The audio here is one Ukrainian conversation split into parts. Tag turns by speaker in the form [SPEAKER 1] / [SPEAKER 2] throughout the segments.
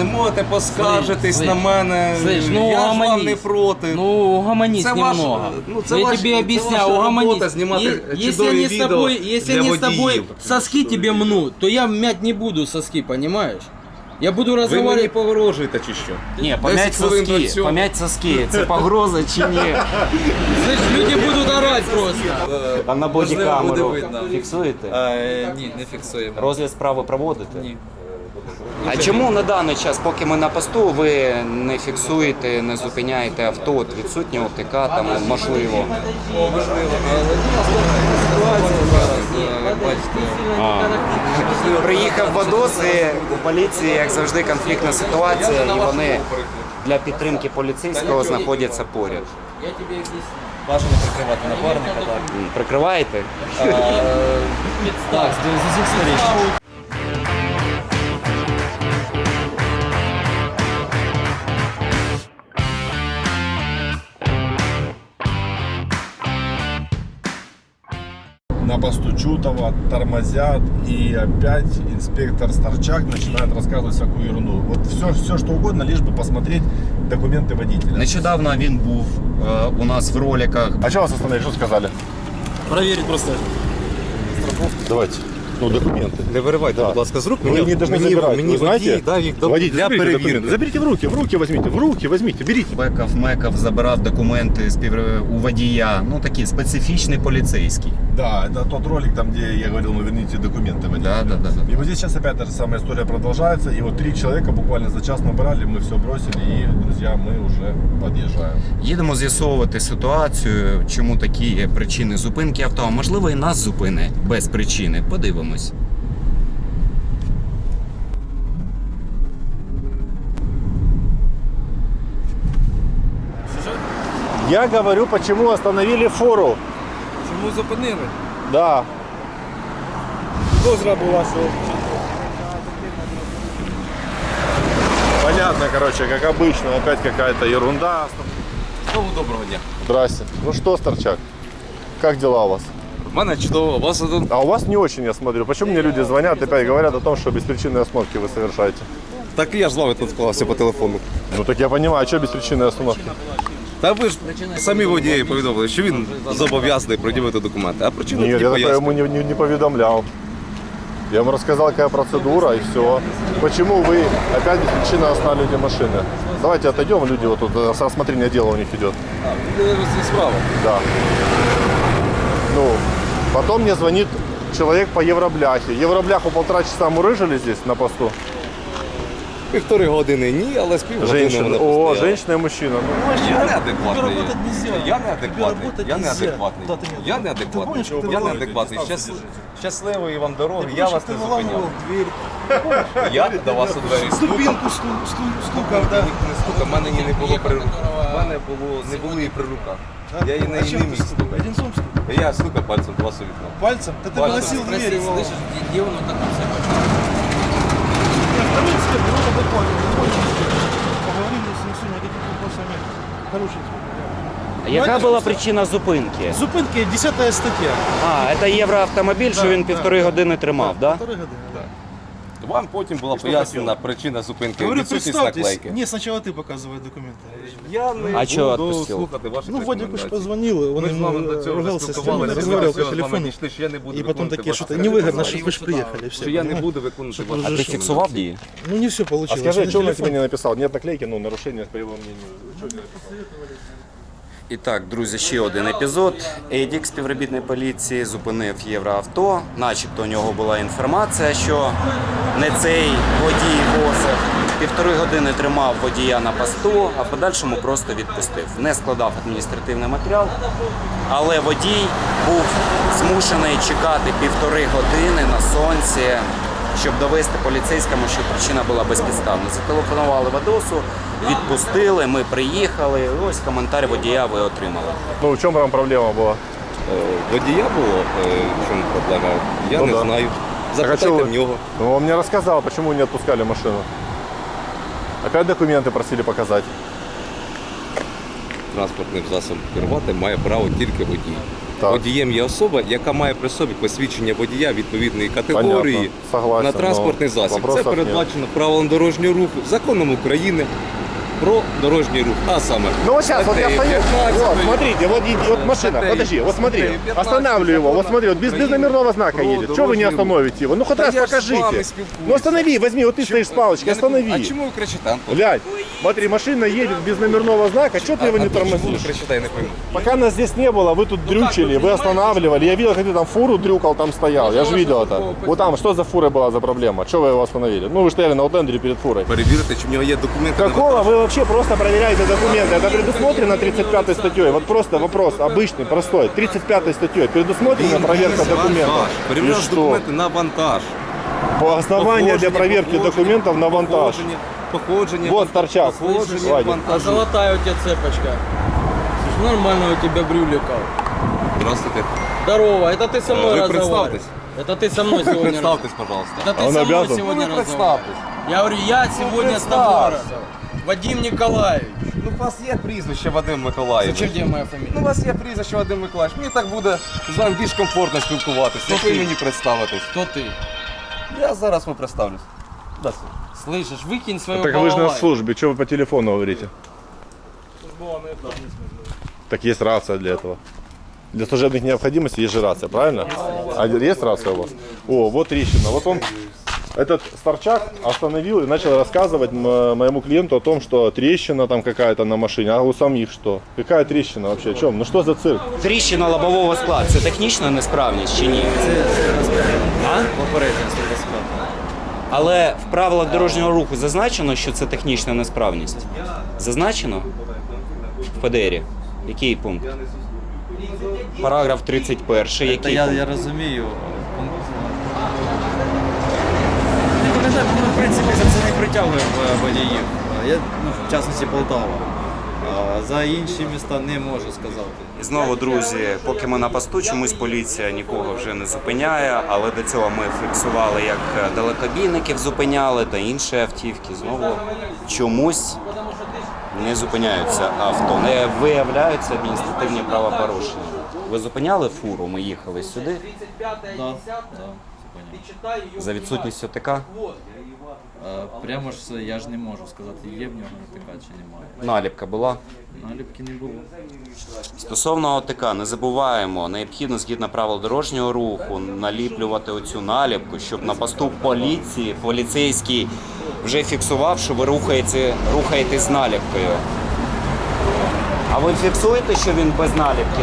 [SPEAKER 1] не можете поскаржитись
[SPEAKER 2] Слышь,
[SPEAKER 1] на мене.
[SPEAKER 2] Слышь, ну
[SPEAKER 1] я ж вам
[SPEAKER 2] угомонись.
[SPEAKER 1] не проти.
[SPEAKER 2] Ну, угомонись
[SPEAKER 1] Це ваш-
[SPEAKER 2] немного.
[SPEAKER 1] ну, це
[SPEAKER 2] я
[SPEAKER 1] ваш-
[SPEAKER 2] тебе
[SPEAKER 1] це
[SPEAKER 2] объясняю,
[SPEAKER 1] ваша
[SPEAKER 2] угомонись.
[SPEAKER 1] робота знімати
[SPEAKER 2] Е- если
[SPEAKER 1] чудові
[SPEAKER 2] они с
[SPEAKER 1] відео
[SPEAKER 2] тобой, если
[SPEAKER 1] для
[SPEAKER 2] они с тобой
[SPEAKER 1] водіїв.
[SPEAKER 2] соски тебе мнут, то я мять не буду соски, понимаешь? Я буду
[SPEAKER 1] Ви мені
[SPEAKER 2] разговаривать.
[SPEAKER 1] погрожуєте чи що?
[SPEAKER 3] Ні,
[SPEAKER 1] 10
[SPEAKER 3] пом'ять
[SPEAKER 1] хвилин до
[SPEAKER 3] соски,
[SPEAKER 1] цього.
[SPEAKER 3] пом'ять соски. Це погроза чи ні?
[SPEAKER 2] Слышь, люди будут орать просто.
[SPEAKER 3] А на бодікамеру
[SPEAKER 4] буде видно.
[SPEAKER 3] фіксуєте?
[SPEAKER 4] Е, ні, не фіксуємо.
[SPEAKER 3] Розгляд справи проводите?
[SPEAKER 4] Ні.
[SPEAKER 3] А чому на даний час, поки ми на посту, ви не фіксуєте, не зупиняєте авто, от відсутні ОТК, там можливо?
[SPEAKER 4] Можливо, але у нас ситуація зараз, е, як бачите.
[SPEAKER 3] Приїхав Водос і у поліції, як завжди, конфліктна ситуація, і вони для підтримки поліцейського знаходяться поряд.
[SPEAKER 2] Я объясню.
[SPEAKER 4] Бажано прикривати напарника, так.
[SPEAKER 3] Прикриваєте?
[SPEAKER 4] Е, Так, з усіх сторін.
[SPEAKER 5] Посту Чутова тормозят, и опять инспектор Старчак начинает рассказывать всякую ерунду. Вот все, все что угодно, лишь бы посмотреть документы водителя.
[SPEAKER 3] Нещодавно він був е, у нас в роликах.
[SPEAKER 5] А что вас остановили? Что сказали?
[SPEAKER 6] Проверить просто.
[SPEAKER 5] Давайте. Ну, документы.
[SPEAKER 7] Не виривайте,
[SPEAKER 5] Да.
[SPEAKER 7] будь ласка, з рук.
[SPEAKER 5] Ну, вы не должны забирать.
[SPEAKER 7] мені
[SPEAKER 5] Вы знаете?
[SPEAKER 7] водій дав їх до-
[SPEAKER 5] Водитель,
[SPEAKER 7] для
[SPEAKER 5] заберите
[SPEAKER 7] перевірки.
[SPEAKER 5] документы. Заберите в руки, в руки возьмите, в руки возьмите, берите.
[SPEAKER 3] Бекав, мекав, забирав документи спів... у водія. Ну такий специфічний поліцейський.
[SPEAKER 5] Да, это тот ролик, там, где я говорил, ну, верните документы водителя.
[SPEAKER 3] Да, да, да, да.
[SPEAKER 5] И вот здесь сейчас опять та же самая история продолжается. И вот три человека буквально за час набрали, мы все бросили, и, друзья, мы уже подъезжаем.
[SPEAKER 3] Їдемо з'ясовувати ситуацію, чому такі є причини зупинки авто. А можливо, і нас зупини без причини. Подивимось.
[SPEAKER 5] Я говорю, почему остановили фору.
[SPEAKER 1] Чому зупинили?
[SPEAKER 5] Да.
[SPEAKER 6] Дозра була, що
[SPEAKER 5] Понятно, короче, как обычно, опять какая-то ерунда.
[SPEAKER 1] Знову доброго дня.
[SPEAKER 5] Здрасте. Ну что, Старчак, как дела у вас?
[SPEAKER 1] У мене чудово, у вас один
[SPEAKER 5] А у вас не очень, я смотрю. Почему мне люди звонят, опять говорят о том, что беспричинные остановки вы совершаете?
[SPEAKER 7] Так і я ж з вами тут склався по телефону.
[SPEAKER 5] Ну так я понимаю, а что беспричинные остановки?
[SPEAKER 7] Та ви ж самі водії повідомили, що він зобов'язаний пред'явити документи. А причину
[SPEAKER 5] Нет,
[SPEAKER 7] тільки
[SPEAKER 5] я такое
[SPEAKER 7] пояснюю.
[SPEAKER 5] ему не, не, не поведомлял. Я ему рассказал, какая процедура и все. Почему вы опять беспричинно останавливаете машины? Давайте отойдем, люди, вот тут э, рассмотрение дела у них идет.
[SPEAKER 1] справа.
[SPEAKER 5] Да. Ну, потом мне звонит человек по Евробляхе. Евробляху полтора часа мурыжили здесь на посту.
[SPEAKER 7] Півтори години ні, але з півгодини
[SPEAKER 5] Женщина.
[SPEAKER 7] вони
[SPEAKER 5] О,
[SPEAKER 7] постояли.
[SPEAKER 5] женщина и мужчина. Ну,
[SPEAKER 1] Я неадекватний.
[SPEAKER 6] работать нельзя.
[SPEAKER 1] Я неадекватний.
[SPEAKER 6] работать
[SPEAKER 1] Я
[SPEAKER 6] нельзя.
[SPEAKER 1] неадекватний.
[SPEAKER 6] Куда ты не-
[SPEAKER 1] Я
[SPEAKER 6] Ты
[SPEAKER 1] неадекватний.
[SPEAKER 6] помнишь, как ты
[SPEAKER 1] Я
[SPEAKER 6] вылазил?
[SPEAKER 1] неадекватний. Щас- Щасливої вам дороги.
[SPEAKER 6] Ты
[SPEAKER 1] Я
[SPEAKER 6] помнишь,
[SPEAKER 1] вас
[SPEAKER 6] как
[SPEAKER 1] не
[SPEAKER 6] ты выламывал
[SPEAKER 1] зупиняв.
[SPEAKER 6] дверь,
[SPEAKER 1] Я до вас у двері стукав.
[SPEAKER 6] ступинку сту- сту- стукав, да.
[SPEAKER 1] Не стукав, в мене її не було при руках. В мене було, не було її при руках. Я її
[SPEAKER 6] А
[SPEAKER 1] не,
[SPEAKER 6] чем
[SPEAKER 1] не
[SPEAKER 6] ты
[SPEAKER 1] міг
[SPEAKER 6] стукал?
[SPEAKER 1] стукати.
[SPEAKER 6] Одинцом стукал?
[SPEAKER 1] Я стукав пальцем два у вікно.
[SPEAKER 6] Пальцем? Да ты
[SPEAKER 1] Пальцем.
[SPEAKER 6] выносил
[SPEAKER 2] Спроси,
[SPEAKER 6] дверь его.
[SPEAKER 2] слышишь, где, где он вот так вот себя
[SPEAKER 6] Нет, второй инспектор, он адекватный, он очень инспектор. Поговорили с ним сегодня, никаких вопросов нет. Хороший инспектор.
[SPEAKER 3] А яка була причина зупинки?
[SPEAKER 6] Зупинки 10 стаття.
[SPEAKER 3] А, це євроавтомобіль, що
[SPEAKER 6] Да,
[SPEAKER 3] він
[SPEAKER 6] да,
[SPEAKER 3] півтори
[SPEAKER 6] да.
[SPEAKER 3] години тримав, так?
[SPEAKER 6] Полторы года.
[SPEAKER 1] Вам потім була пояснена причина зупинки.
[SPEAKER 6] Говорю,
[SPEAKER 1] Відсутність
[SPEAKER 6] представьтесь.
[SPEAKER 1] наклейки.
[SPEAKER 6] Не, сначала ты показывай документы.
[SPEAKER 1] Я не
[SPEAKER 3] А чого
[SPEAKER 1] буду
[SPEAKER 3] відпустив?
[SPEAKER 1] слухати ваші
[SPEAKER 6] Ну, Вадик уж
[SPEAKER 1] рекомендації.
[SPEAKER 6] позвонил, он
[SPEAKER 1] Ми з вами
[SPEAKER 6] ему
[SPEAKER 1] до цього
[SPEAKER 6] ругался с
[SPEAKER 1] спілкувалися,
[SPEAKER 6] ним, разговаривал по
[SPEAKER 1] з вами
[SPEAKER 6] телефону.
[SPEAKER 1] дійшли, що я не буду
[SPEAKER 6] И потом
[SPEAKER 1] виконувати
[SPEAKER 6] такие
[SPEAKER 1] ваші
[SPEAKER 6] что-то невыгодно,
[SPEAKER 1] рекомендації.
[SPEAKER 6] что вы же приехали. Все,
[SPEAKER 1] Що я не буду виконувати
[SPEAKER 6] Щоб
[SPEAKER 1] ваші
[SPEAKER 3] А ти
[SPEAKER 6] Разрешил.
[SPEAKER 3] фіксував дії?
[SPEAKER 6] Ну не все
[SPEAKER 5] А
[SPEAKER 6] получилось.
[SPEAKER 5] скажи,
[SPEAKER 6] На
[SPEAKER 5] что он на
[SPEAKER 6] телефон.
[SPEAKER 5] тебе не написал? Нет наклейки, ну, нарушение, по его мнению. Чё ты написал?
[SPEAKER 3] І так, друзі, ще один епізод. Едік, співробітник поліції, зупинив євроавто. Начебто у нього була інформація, що не цей водій возив. Півтори години тримав водія на посту, а в подальшому просто відпустив. Не складав адміністративний матеріал, але водій був змушений чекати півтори години на сонці, щоб довести поліцейському, що причина була безпідставна. Зателефонували в Адосу, відпустили, ми приїхали. Ось коментар водія ви отримали.
[SPEAKER 5] Ну, в чем там проблема была?
[SPEAKER 7] Е, Водія було, е, в чому проблема? Я
[SPEAKER 5] Ну
[SPEAKER 7] не
[SPEAKER 5] да.
[SPEAKER 7] знаю.
[SPEAKER 5] Так, а
[SPEAKER 7] Запитайте
[SPEAKER 5] чё вы-
[SPEAKER 7] в нього.
[SPEAKER 5] Ну, он мне рассказал, почему не отпускали машину. Опять документы просили показать.
[SPEAKER 7] Транспортним засобом керувати має право тільки водій.
[SPEAKER 5] Так.
[SPEAKER 7] Водієм є особа, яка має при собі посвідчення водія відповідної категорії
[SPEAKER 5] Согласен,
[SPEAKER 7] на транспортний
[SPEAKER 5] но
[SPEAKER 7] засіб. Це передбачено правилом дорожнього руху, законом України про дорожній рух. А саме
[SPEAKER 5] Ну вот сейчас, вот я стою,
[SPEAKER 7] 15,
[SPEAKER 5] вот, смотрите, вот, вот машина, подожди, вот смотри,
[SPEAKER 7] статтею 15
[SPEAKER 5] останавливаю его, вот смотри, вот без, без номерного знака едет, что вы не остановите его? Ну хоть раз покажите. Ну останови, возьми, вот ты стоишь с палочкой,
[SPEAKER 7] понимаю,
[SPEAKER 5] останови.
[SPEAKER 7] А чому ви кричите, Антон?
[SPEAKER 5] Глянь, смотри, машина едет без номерного знака, что ты его не
[SPEAKER 7] А чому ви
[SPEAKER 5] тормозишь?
[SPEAKER 7] кричите, я не пойму.
[SPEAKER 5] Пока нас здесь не было, вы тут дрючили, вы останавливали. Я видел, как ты там фуру дрюкал, там стоял. Я же видел это. Вот там, что за фура была за проблема? Что вы его остановили? Ну, вы стояли на аутлендере перед фурой.
[SPEAKER 7] Перевірити, чи в нього є документи. на
[SPEAKER 5] Какого
[SPEAKER 7] вантаж.
[SPEAKER 5] вы вообще просто проверяете документы? Это предусмотрено 35 статьей. Вот просто вопрос обычный, простой. 35 статьей предусмотрена проверка документов.
[SPEAKER 7] Вантаж.
[SPEAKER 5] И
[SPEAKER 7] Перевіряєш
[SPEAKER 5] что?
[SPEAKER 7] документи на вантаж.
[SPEAKER 5] По основанию для
[SPEAKER 7] Походження,
[SPEAKER 5] проверки
[SPEAKER 7] походження,
[SPEAKER 5] документов на вантаж.
[SPEAKER 7] Походження, походження.
[SPEAKER 5] Вот торчак.
[SPEAKER 7] Походження
[SPEAKER 5] Вадик.
[SPEAKER 2] А
[SPEAKER 7] вантажу.
[SPEAKER 2] золотая у тебя цепочка. Слушай, Нормально у тебя брюлика.
[SPEAKER 7] Здравствуйте.
[SPEAKER 2] Здорово, это ты со мной
[SPEAKER 7] Вы
[SPEAKER 2] разговариваешь.
[SPEAKER 7] представьтесь.
[SPEAKER 2] Это ты со мной сегодня
[SPEAKER 7] Представтесь, пожалуйста.
[SPEAKER 2] Это ты
[SPEAKER 5] А он
[SPEAKER 2] со мной
[SPEAKER 5] обязан?
[SPEAKER 2] сегодня
[SPEAKER 7] Ну, вы
[SPEAKER 2] разговариваешь. Я говорю, я сегодня с тобой
[SPEAKER 7] представься.
[SPEAKER 2] разговариваю. Вадим Николаевич.
[SPEAKER 7] Ну, у вас є прізвище Вадим Миколаївич.
[SPEAKER 2] Зачем тебе моя фамилия?
[SPEAKER 7] Ну, у вас є прізвище Вадим Миколаївич. Мені так буде з вами більш комфортно спілкуватися. Як ви мені представитесь?
[SPEAKER 2] Кто ты?
[SPEAKER 7] Я зараз вам представлюсь. Да,
[SPEAKER 2] Слышишь, выкинь свою
[SPEAKER 5] Так вы же на
[SPEAKER 2] балалайку.
[SPEAKER 5] службе, что вы по телефону говорите? Так есть рация для этого. Для служебных необходимостей есть же рация, правильно? А есть рация у вас? О, вот трещина. Вот он, этот старчак остановил и начал рассказывать м- моему клиенту о том, что трещина там какая-то на машине. А у самих что? Какая трещина вообще? О чем? Ну что за цирк?
[SPEAKER 3] Тріщина лобового скла це технічна несправність чи ні? А?
[SPEAKER 4] Попередження безплатно.
[SPEAKER 3] Але в правилах дорожнього руху зазначено, що це технічна несправність. Зазначено в ПДРі. Який пункт? Параграф 31.
[SPEAKER 4] Та
[SPEAKER 3] Який
[SPEAKER 4] я,
[SPEAKER 3] пункт?
[SPEAKER 4] я розумію. пункт. В принципі за це не притягує е, водіїв. Я, ну, в частності Полтава. А За інші міста не можу сказати.
[SPEAKER 3] І знову, друзі, поки ми на посту, чомусь поліція нікого вже не зупиняє, але до цього ми фіксували, як далекобійників зупиняли та інші автівки. Знову чомусь не зупиняються авто, не виявляються адміністративні правопорушення. Ви зупиняли фуру, ми їхали сюди
[SPEAKER 4] Да, да,
[SPEAKER 3] за відсутністю ТК.
[SPEAKER 4] Прямо ж я ж не можу сказати, є в нього така чи немає.
[SPEAKER 3] Наліпка була.
[SPEAKER 4] Наліпки не було.
[SPEAKER 3] Стосовно ОТК, не забуваємо, необхідно згідно правил дорожнього руху наліплювати оцю наліпку, щоб на посту поліції поліцейський вже фіксував, що ви рухаєте, рухаєтесь з наліпкою. А ви фіксуєте, що він без наліпки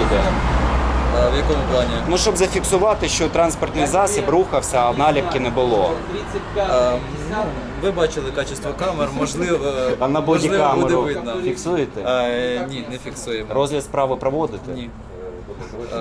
[SPEAKER 3] їде?
[SPEAKER 4] В якому плані?
[SPEAKER 3] Ну, щоб зафіксувати, що транспортний засіб рухався, а наліпки не було.
[SPEAKER 4] А, ну, ви бачили качество камер, можливо,
[SPEAKER 3] А на
[SPEAKER 4] можливо буде
[SPEAKER 3] бодікамеру
[SPEAKER 4] видно.
[SPEAKER 3] фіксуєте?
[SPEAKER 4] А, ні, не фіксуємо.
[SPEAKER 3] Розгляд справи проводите?
[SPEAKER 4] Ні.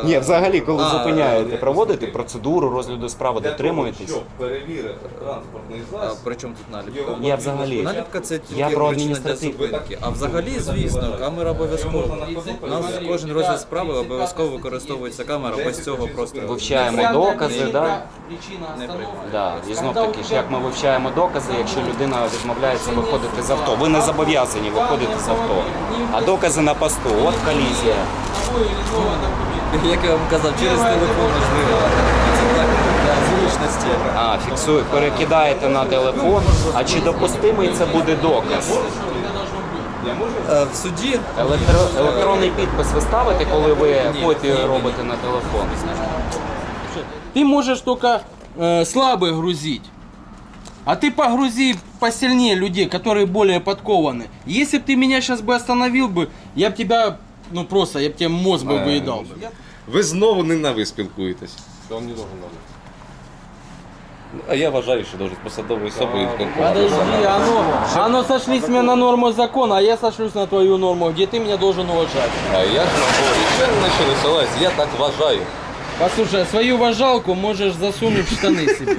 [SPEAKER 3] Ні, взагалі, коли
[SPEAKER 4] А,
[SPEAKER 3] зупиняєте,
[SPEAKER 4] е,
[SPEAKER 3] проводите процедуру розгляду справи, дотримуєтесь?
[SPEAKER 7] перевірити транспортний
[SPEAKER 4] А
[SPEAKER 7] засіб.
[SPEAKER 4] при чому тут наліпка?
[SPEAKER 3] Я взагалі.
[SPEAKER 4] Наліпка це тільки
[SPEAKER 3] Я про
[SPEAKER 4] причина для
[SPEAKER 3] адміністративну.
[SPEAKER 4] зупинки. А взагалі, звісно, камера обов'язково. У нас кожен розгляд справи обов'язково використовується камера, без цього просто
[SPEAKER 3] Вивчаємо докази, да?
[SPEAKER 4] не приймає.
[SPEAKER 3] Да. І знов таки ж, як ми вивчаємо докази, якщо людина відмовляється виходити з авто. Ви не зобов'язані виходити з авто. А докази на посту, от колізія.
[SPEAKER 4] Як я вам казав, через телефон можливо. Це так для зручності.
[SPEAKER 3] А, фіксує, перекидаєте на телефон. А чи допустимий це буде доказ?
[SPEAKER 4] Е, В суді
[SPEAKER 3] Електро... Електронний підпис ви ставите, коли ви копію
[SPEAKER 4] ні, ні.
[SPEAKER 3] робите на телефон?
[SPEAKER 2] Ты можешь только э, слабых грузить. А ты погрузи посильнее людей, которые более подкованы. Если бы ты меня сейчас бы остановил бы, я бы тебя, ну просто, я бы тебе мозг бы выедал. бы.
[SPEAKER 7] Ви знову не на ви спілкуєтесь. А я вважаю, що дуже посадовою особою
[SPEAKER 2] Подожди, оно, оно сошлись мне на норму закона, а я сошлюсь на твою норму, где ты меня должен уважать.
[SPEAKER 7] А я ж говорю, ще не почалось, я так вважаю.
[SPEAKER 2] Послушай, свою вожалку можешь засунуть в штаны себе.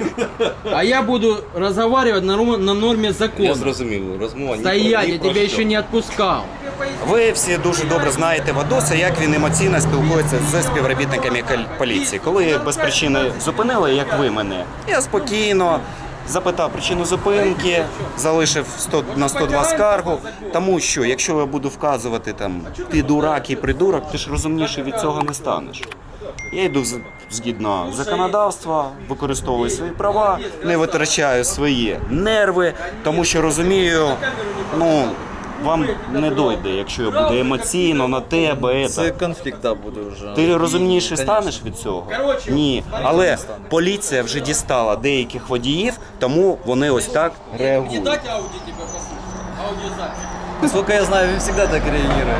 [SPEAKER 2] А я буду разговаривать на, ру- на норме
[SPEAKER 7] Я
[SPEAKER 2] закона.
[SPEAKER 7] зрозумів, розмова ні
[SPEAKER 2] Стоять,
[SPEAKER 7] про- ні
[SPEAKER 2] я
[SPEAKER 7] про
[SPEAKER 2] тебя
[SPEAKER 7] що.
[SPEAKER 2] еще не отпускал.
[SPEAKER 3] Ви всі дуже добре знаєте Вадоса, як він емоційно спілкується з співробітниками поліції. Коли без причини зупинили, як ви мене, я спокійно запитав причину зупинки, залишив 100, на 102 скаргу. Тому що, якщо я буду вказувати там ти дурак і придурок, ти ж розумніше від цього не станеш. Я йду згідно законодавства, використовую свої права, не витрачаю свої нерви, тому що розумію, ну вам не дойде, якщо я буду емоційно на тебе.
[SPEAKER 4] Це
[SPEAKER 3] Це.
[SPEAKER 4] конфлікт да, буде вже.
[SPEAKER 3] Ти розумніше станеш від цього? Ні. Але поліція вже дістала деяких водіїв, тому вони ось так реагують.
[SPEAKER 4] Насколько я знаю, він завжди так реагує.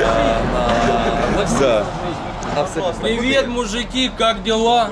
[SPEAKER 4] Е, на- на всі- Абсолютно.
[SPEAKER 2] Привет, мужики, как дела?